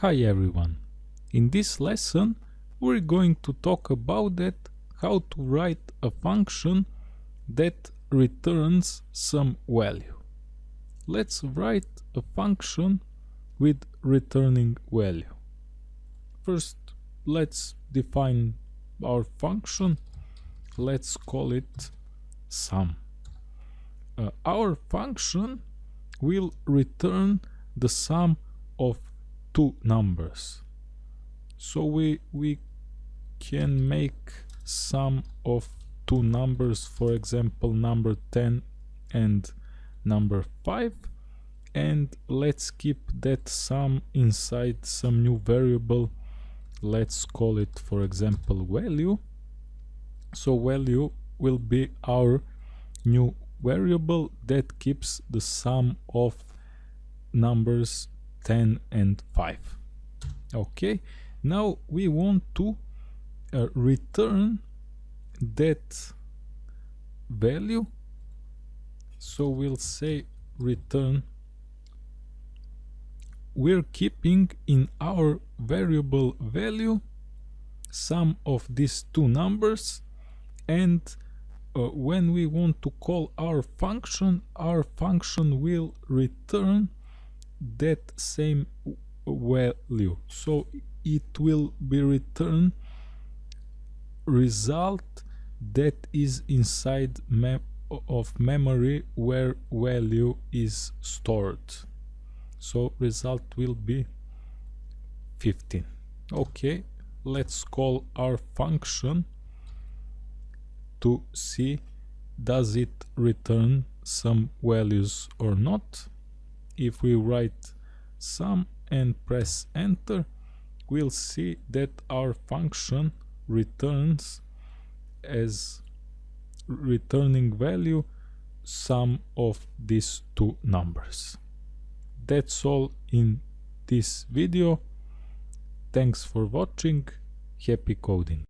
Hi everyone! In this lesson we're going to talk about that how to write a function that returns some value. Let's write a function with returning value. First let's define our function. Let's call it sum. Uh, our function will return the sum of two numbers. So we we can make sum of two numbers for example number 10 and number 5 and let's keep that sum inside some new variable. Let's call it for example value. So value will be our new variable that keeps the sum of numbers 10 and 5 okay now we want to uh, return that value. So we'll say return. We're keeping in our variable value sum of these two numbers. And uh, when we want to call our function our function will return that same value. So it will be returned result that is inside mem of memory where value is stored. So result will be 15 okay let's call our function to see does it return some values or not if we write sum and press enter we'll see that our function returns as returning value sum of these two numbers. That's all in this video. Thanks for watching. Happy coding